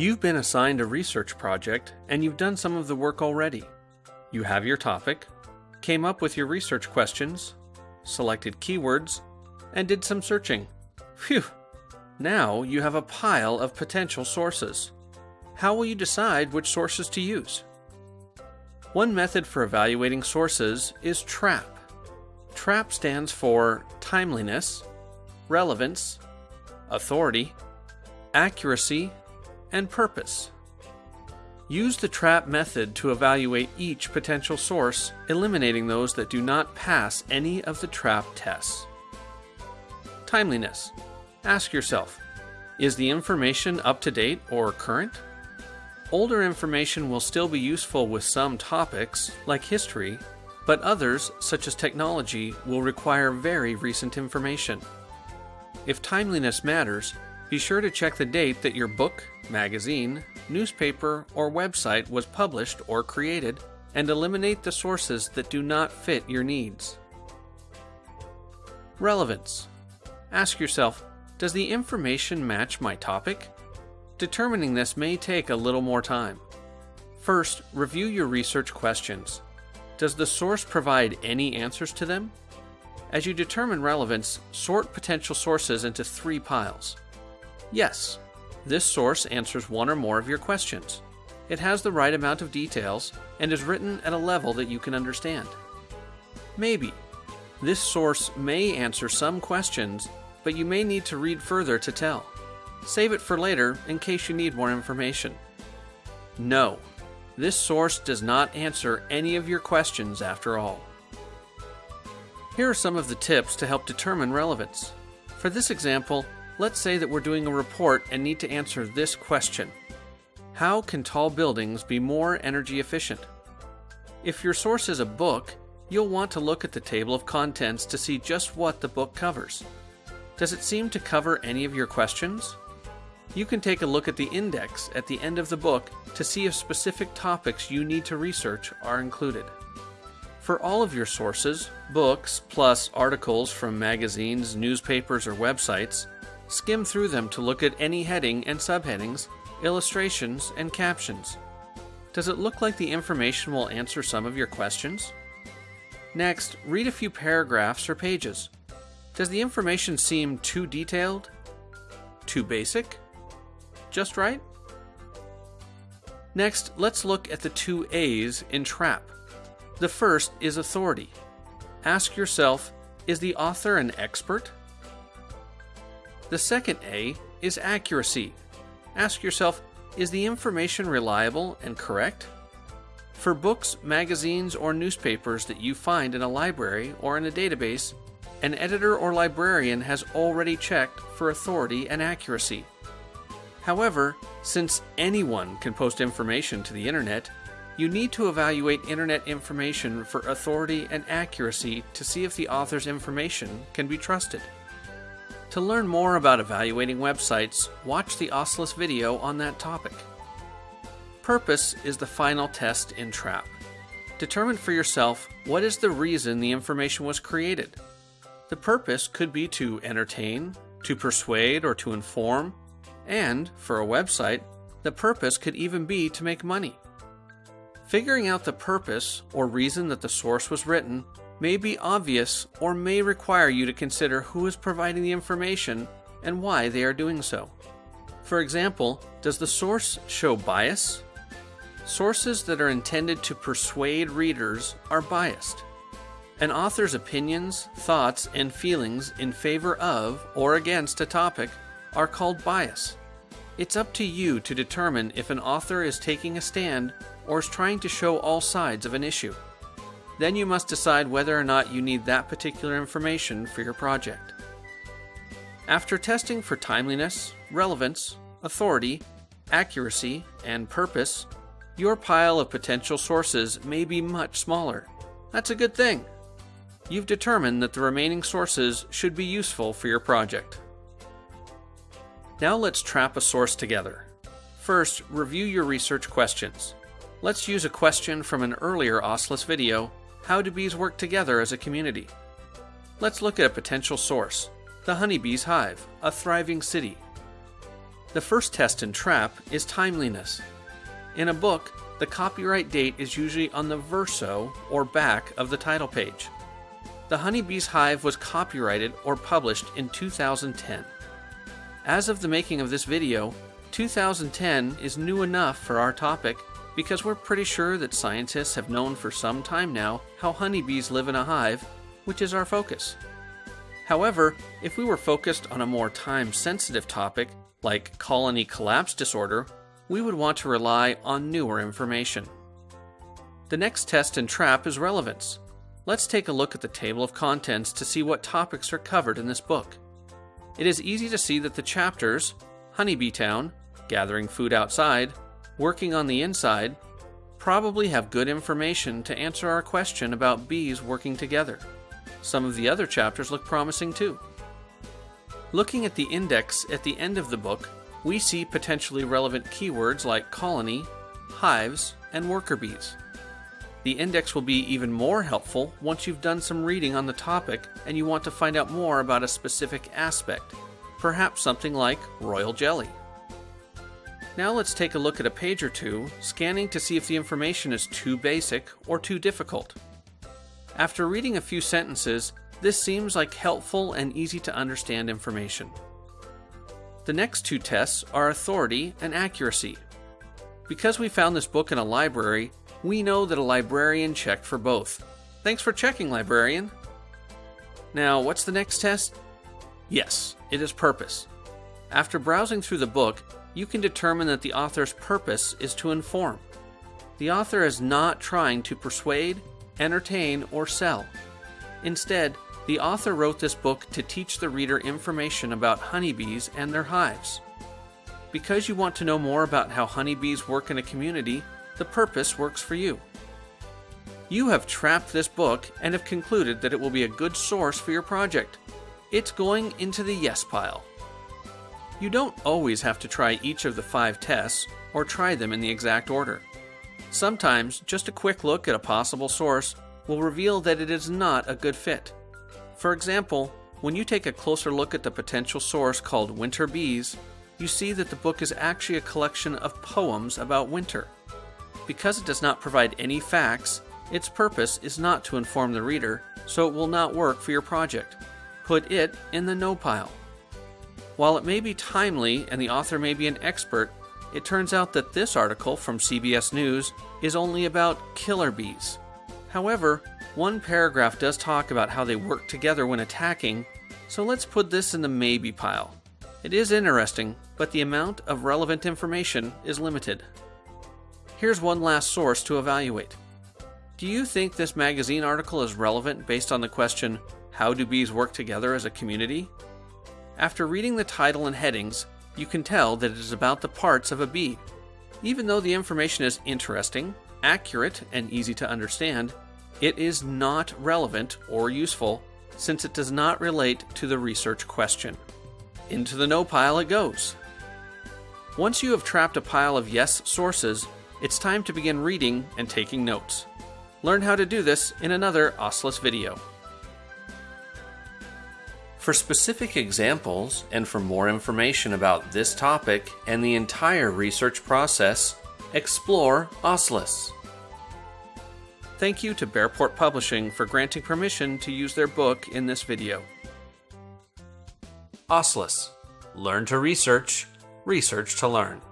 You've been assigned a research project and you've done some of the work already. You have your topic, came up with your research questions, selected keywords, and did some searching. Phew! Now you have a pile of potential sources. How will you decide which sources to use? One method for evaluating sources is TRAP. TRAP stands for timeliness, relevance, authority, accuracy, and purpose. Use the TRAP method to evaluate each potential source, eliminating those that do not pass any of the TRAP tests. Timeliness. Ask yourself, is the information up to date or current? Older information will still be useful with some topics, like history, but others, such as technology, will require very recent information. If timeliness matters, be sure to check the date that your book, magazine, newspaper, or website was published or created, and eliminate the sources that do not fit your needs. Relevance. Ask yourself, does the information match my topic? Determining this may take a little more time. First, review your research questions. Does the source provide any answers to them? As you determine relevance, sort potential sources into three piles. Yes, this source answers one or more of your questions. It has the right amount of details and is written at a level that you can understand. Maybe. This source may answer some questions, but you may need to read further to tell. Save it for later in case you need more information. No, this source does not answer any of your questions after all. Here are some of the tips to help determine relevance. For this example, Let's say that we're doing a report and need to answer this question. How can tall buildings be more energy efficient? If your source is a book, you'll want to look at the table of contents to see just what the book covers. Does it seem to cover any of your questions? You can take a look at the index at the end of the book to see if specific topics you need to research are included. For all of your sources, books plus articles from magazines, newspapers, or websites, Skim through them to look at any heading and subheadings, illustrations, and captions. Does it look like the information will answer some of your questions? Next, read a few paragraphs or pages. Does the information seem too detailed? Too basic? Just right? Next, let's look at the two A's in TRAP. The first is authority. Ask yourself, is the author an expert? The second A is accuracy. Ask yourself, is the information reliable and correct? For books, magazines, or newspapers that you find in a library or in a database, an editor or librarian has already checked for authority and accuracy. However, since anyone can post information to the internet, you need to evaluate internet information for authority and accuracy to see if the author's information can be trusted. To learn more about evaluating websites, watch the OSLIS video on that topic. Purpose is the final test in TRAP. Determine for yourself what is the reason the information was created. The purpose could be to entertain, to persuade, or to inform, and, for a website, the purpose could even be to make money. Figuring out the purpose or reason that the source was written may be obvious or may require you to consider who is providing the information and why they are doing so. For example, does the source show bias? Sources that are intended to persuade readers are biased. An author's opinions, thoughts, and feelings in favor of or against a topic are called bias. It's up to you to determine if an author is taking a stand or is trying to show all sides of an issue. Then you must decide whether or not you need that particular information for your project. After testing for timeliness, relevance, authority, accuracy, and purpose, your pile of potential sources may be much smaller. That's a good thing. You've determined that the remaining sources should be useful for your project. Now let's trap a source together. First, review your research questions. Let's use a question from an earlier OSLIS video how do bees work together as a community? Let's look at a potential source the honeybee's hive, a thriving city. The first test in TRAP is timeliness. In a book, the copyright date is usually on the verso or back of the title page. The Honeybee's Hive was copyrighted or published in 2010. As of the making of this video, 2010 is new enough for our topic because we're pretty sure that scientists have known for some time now how honeybees live in a hive, which is our focus. However, if we were focused on a more time sensitive topic, like colony collapse disorder, we would want to rely on newer information. The next test in TRAP is relevance. Let's take a look at the table of contents to see what topics are covered in this book. It is easy to see that the chapters Honeybee Town, Gathering Food Outside, Working on the Inside probably have good information to answer our question about bees working together. Some of the other chapters look promising too. Looking at the index at the end of the book, we see potentially relevant keywords like colony, hives, and worker bees. The index will be even more helpful once you've done some reading on the topic and you want to find out more about a specific aspect, perhaps something like royal jelly. Now let's take a look at a page or two, scanning to see if the information is too basic or too difficult. After reading a few sentences, this seems like helpful and easy to understand information. The next two tests are authority and accuracy. Because we found this book in a library, we know that a librarian checked for both. Thanks for checking, librarian. Now, what's the next test? Yes, it is purpose. After browsing through the book, you can determine that the author's purpose is to inform. The author is not trying to persuade, entertain, or sell. Instead, the author wrote this book to teach the reader information about honeybees and their hives. Because you want to know more about how honeybees work in a community, the purpose works for you. You have trapped this book and have concluded that it will be a good source for your project. It's going into the yes pile. You don't always have to try each of the five tests or try them in the exact order. Sometimes just a quick look at a possible source will reveal that it is not a good fit. For example, when you take a closer look at the potential source called Winter Bees, you see that the book is actually a collection of poems about winter. Because it does not provide any facts, its purpose is not to inform the reader, so it will not work for your project. Put it in the no pile. While it may be timely and the author may be an expert, it turns out that this article from CBS News is only about killer bees. However, one paragraph does talk about how they work together when attacking, so let's put this in the maybe pile. It is interesting, but the amount of relevant information is limited. Here's one last source to evaluate. Do you think this magazine article is relevant based on the question, How do bees work together as a community? After reading the title and headings, you can tell that it is about the parts of a bee. Even though the information is interesting, accurate, and easy to understand, it is not relevant or useful since it does not relate to the research question. Into the no pile it goes. Once you have trapped a pile of yes sources, it's time to begin reading and taking notes. Learn how to do this in another OSLIS video. For specific examples and for more information about this topic and the entire research process, explore OSLIS. Thank you to Bearport Publishing for granting permission to use their book in this video. OSLIS. Learn to research, research to learn.